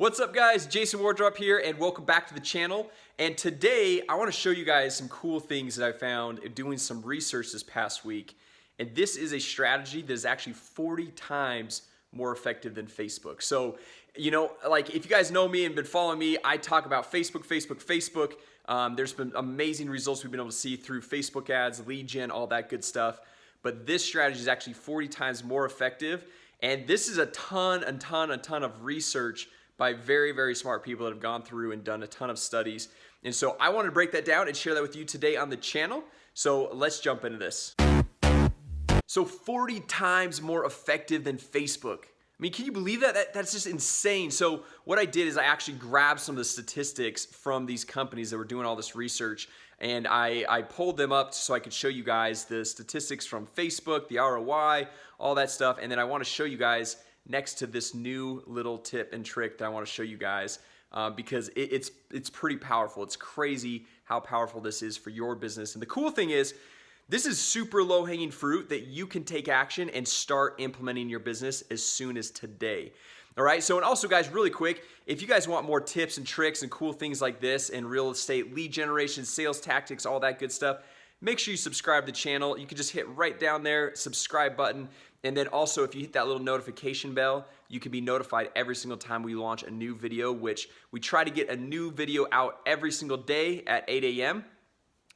What's up guys? Jason Wardrop here and welcome back to the channel. And today I want to show you guys some cool things that I found doing some research this past week. And this is a strategy that is actually 40 times more effective than Facebook. So you know like if you guys know me and been following me I talk about Facebook Facebook Facebook. Um, there's been amazing results we've been able to see through Facebook ads lead gen all that good stuff. But this strategy is actually 40 times more effective. And this is a ton a ton a ton of research by very, very smart people that have gone through and done a ton of studies. And so I wanted to break that down and share that with you today on the channel. So let's jump into this. So 40 times more effective than Facebook. I mean, can you believe that? that? That's just insane. So what I did is I actually grabbed some of the statistics from these companies that were doing all this research and I, I pulled them up so I could show you guys the statistics from Facebook, the ROI, all that stuff. And then I want to show you guys next to this new little tip and trick that I want to show you guys uh, because it, it's it's pretty powerful. It's crazy how powerful this is for your business. And the cool thing is this is super low hanging fruit that you can take action and start implementing your business as soon as today. All right. So, and also guys, really quick, if you guys want more tips and tricks and cool things like this in real estate, lead generation, sales tactics, all that good stuff, make sure you subscribe to the channel. You can just hit right down there, subscribe button. And then also if you hit that little notification bell, you can be notified every single time we launch a new video, which we try to get a new video out every single day at 8 a.m.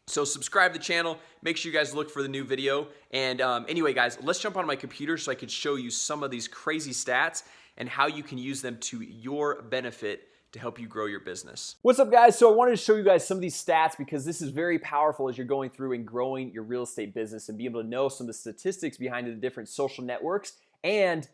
So subscribe to the channel, make sure you guys look for the new video. And um, anyway, guys, let's jump on my computer so I can show you some of these crazy stats and how you can use them to your benefit to help you grow your business. What's up guys? So I wanted to show you guys some of these stats because this is very powerful as you're going through and growing your real estate business and be able to know some of the statistics behind the different social networks and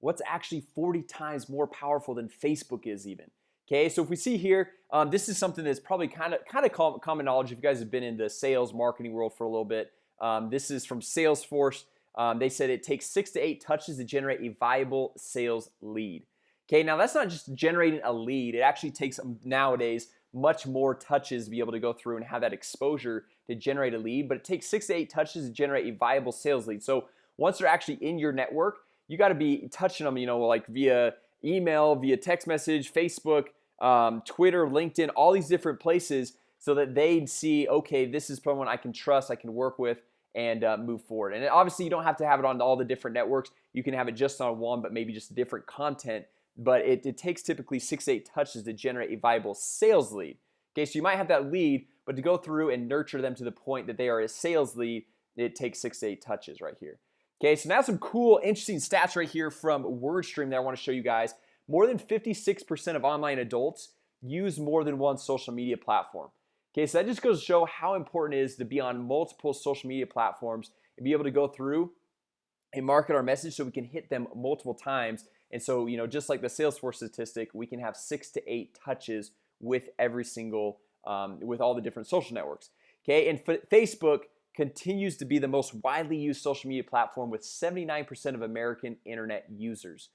what's actually 40 times more powerful than Facebook is even Okay, so if we see here um, this is something that's probably kind of kind of common knowledge if you guys have been in the sales marketing world for a little bit. Um, This is from Salesforce. Um, They said it takes six to eight touches to generate a viable sales lead Okay, now that's not just generating a lead. It actually takes nowadays much more touches to be able to go through and have that exposure to generate a lead but it takes six to eight touches to generate a viable sales lead so once they're actually in your network you got to be touching them you know like via email via text message Facebook um, Twitter LinkedIn all these different places so that they'd see okay this is someone I can trust I can work with and uh, move forward and obviously you don't have to have it on all the different networks you can have it just on one but maybe just different content but it, it takes typically six eight touches to generate a viable sales lead. Okay, so you might have that lead but to go through and nurture them to the point that they are a sales lead it takes six eight touches right here. Okay, so now some cool interesting stats right here from WordStream that I want to show you guys. More than 56% of online adults use more than one social media platform. Okay, so that just goes to show how important it is to be on multiple social media platforms and be able to go through and market our message so we can hit them multiple times and so, you know, just like the Salesforce statistic, we can have six to eight touches with every single, um, with all the different social networks. Okay, and Facebook continues to be the most widely used social media platform with 79% of American internet users.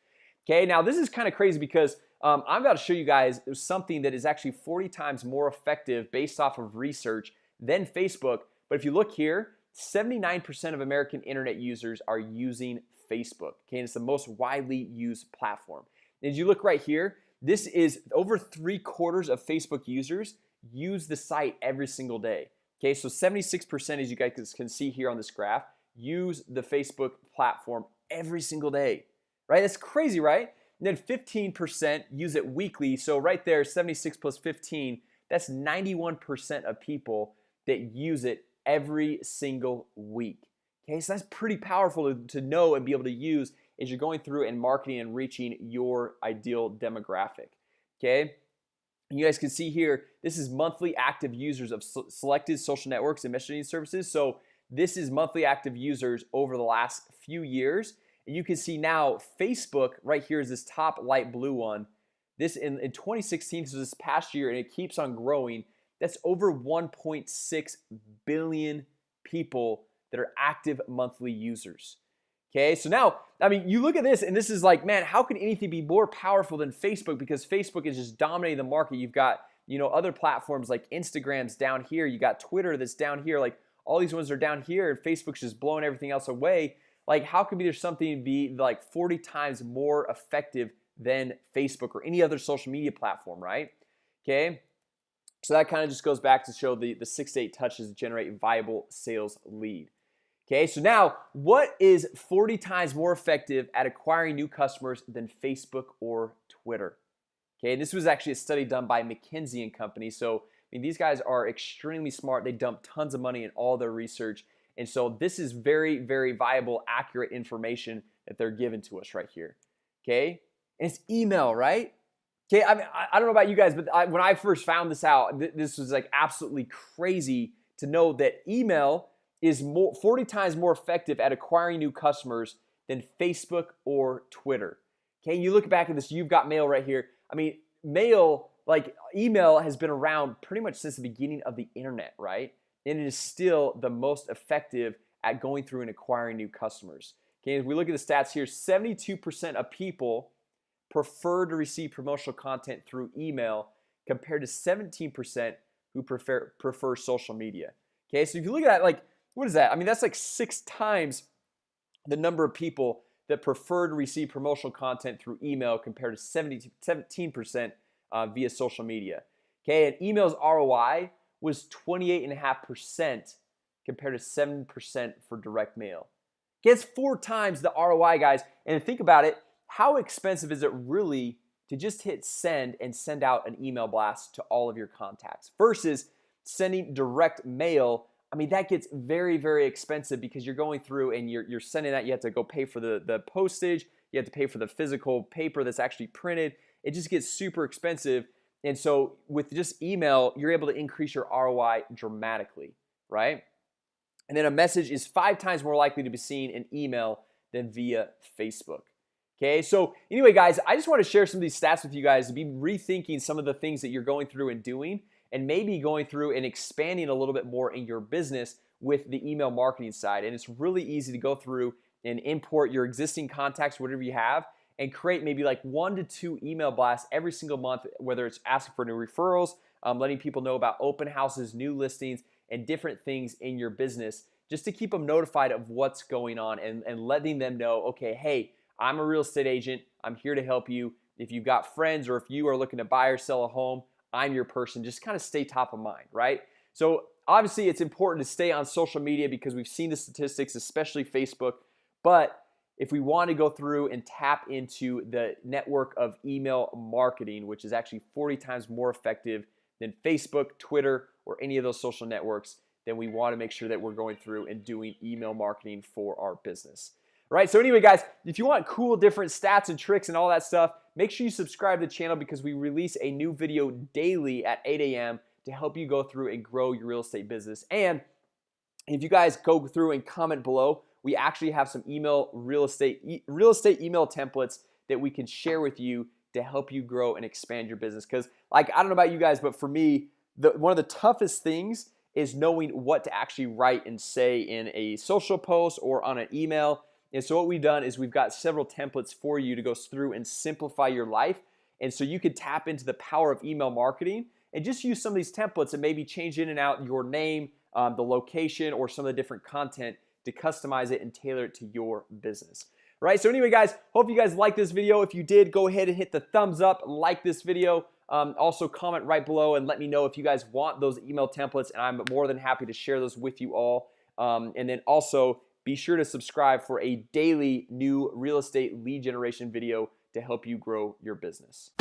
Okay, now this is kind of crazy because um, I'm about to show you guys something that is actually 40 times more effective based off of research than Facebook. But if you look here, 79% of American internet users are using Facebook Okay, and it's the most widely used platform. As you look right here This is over three quarters of Facebook users use the site every single day Okay, so 76% as you guys can see here on this graph use the Facebook platform every single day Right, that's crazy, right? And then 15% use it weekly. So right there 76 plus 15 That's 91% of people that use it every single week Okay, so that's pretty powerful to, to know and be able to use as you're going through and marketing and reaching your ideal demographic Okay, you guys can see here This is monthly active users of selected social networks and messaging services. So this is monthly active users over the last few years. And you can see now Facebook right here is this top light blue one. This in, in 2016 so this past year and it keeps on growing. That's over 1.6 billion people that are active monthly users. Okay, so now I mean you look at this and this is like man How can anything be more powerful than Facebook? Because Facebook is just dominating the market. You've got you know other platforms like Instagram's down here. You got Twitter that's down here. Like all these ones are down here and Facebook's just blowing everything else away. Like how could be there something be like 40 times more effective than Facebook or any other social media platform right? Okay so that kind of just goes back to show the the six to eight touches to generate viable sales lead Okay, so now what is 40 times more effective at acquiring new customers than Facebook or Twitter? Okay, this was actually a study done by McKinsey and Company. So I mean, these guys are extremely smart. They dump tons of money in all their research, and so this is very, very viable, accurate information that they're giving to us right here. Okay, and it's email, right? Okay, I mean, I, don't know about you guys, but I, when I first found this out, th this was like absolutely crazy to know that email is more 40 times more effective at acquiring new customers than Facebook or Twitter. Okay, you look back at this you've got mail right here. I mean mail like email has been around pretty much since the beginning of the internet right? And it is still the most effective at going through and acquiring new customers. Okay, as we look at the stats here 72% of people prefer to receive promotional content through email compared to 17% who prefer prefer social media. Okay, so if you look at that like what is that? I mean, that's like six times the number of people that prefer to receive promotional content through email compared to 70, 17% uh, via social media. Okay, and email's ROI was 28.5% compared to 7% for direct mail. Okay, four times the ROI, guys. And think about it, how expensive is it really to just hit send and send out an email blast to all of your contacts versus sending direct mail I mean that gets very very expensive because you're going through and you're, you're sending that you have to go pay for the the postage you have to pay for the physical paper that's actually printed. It just gets super expensive. And so with just email you're able to increase your ROI dramatically right? And then a message is five times more likely to be seen in email than via Facebook Okay, so anyway guys, I just want to share some of these stats with you guys to be rethinking some of the things that you're going through and doing and maybe going through and expanding a little bit more in your business with the email marketing side. And it's really easy to go through and import your existing contacts whatever you have and create maybe like one to two email blasts every single month whether it's asking for new referrals um, letting people know about open houses new listings and different things in your business just to keep them notified of what's going on and, and letting them know okay hey I'm a real estate agent. I'm here to help you. If you've got friends or if you are looking to buy or sell a home I'm your person just kind of stay top of mind right? So obviously it's important to stay on social media because we've seen the statistics especially Facebook but if we want to go through and tap into the network of email marketing which is actually 40 times more effective than Facebook Twitter or any of those social networks then we want to make sure that we're going through and doing email marketing for our business. Right so anyway guys if you want cool different stats and tricks and all that stuff make sure you subscribe to the channel because we release a new video daily at 8 a.m to help you go through and grow your real estate business. And if you guys go through and comment below we actually have some email real estate e real estate email templates that we can share with you to help you grow and expand your business. Because like I don't know about you guys but for me the one of the toughest things is knowing what to actually write and say in a social post or on an email and so what we've done is we've got several templates for you to go through and simplify your life. And so you could tap into the power of email marketing and just use some of these templates and maybe change in and out your name um, the location or some of the different content to customize it and tailor it to your business. Right? So anyway guys hope you guys like this video. If you did go ahead and hit the thumbs up like this video. Um, also comment right below and let me know if you guys want those email templates and I'm more than happy to share those with you all. Um, and then also be sure to subscribe for a daily new real estate lead generation video to help you grow your business